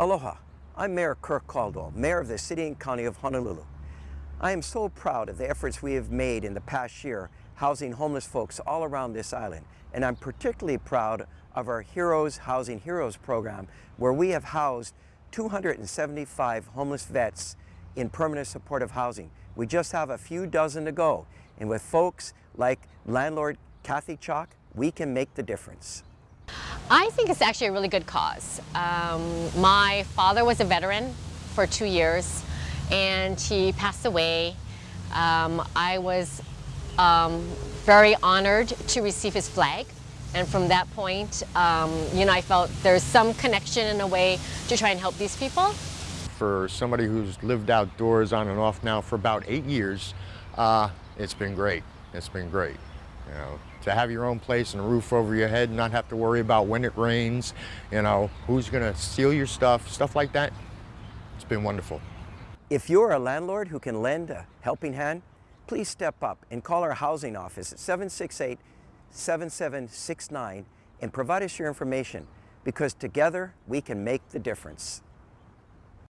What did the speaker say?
Aloha, I'm Mayor Kirk Caldwell, Mayor of the City and County of Honolulu. I am so proud of the efforts we have made in the past year housing homeless folks all around this island, and I'm particularly proud of our Heroes Housing Heroes program, where we have housed 275 homeless vets in permanent supportive housing. We just have a few dozen to go, and with folks like landlord Kathy Chalk, we can make the difference. I think it's actually a really good cause. Um, my father was a veteran for two years and he passed away. Um, I was um, very honored to receive his flag and from that point, um, you know, I felt there's some connection in a way to try and help these people. For somebody who's lived outdoors on and off now for about eight years, uh, it's been great. It's been great. You know, to have your own place and a roof over your head, and not have to worry about when it rains, you know, who's gonna steal your stuff, stuff like that. It's been wonderful. If you're a landlord who can lend a helping hand, please step up and call our housing office at 768-7769 and provide us your information because together we can make the difference.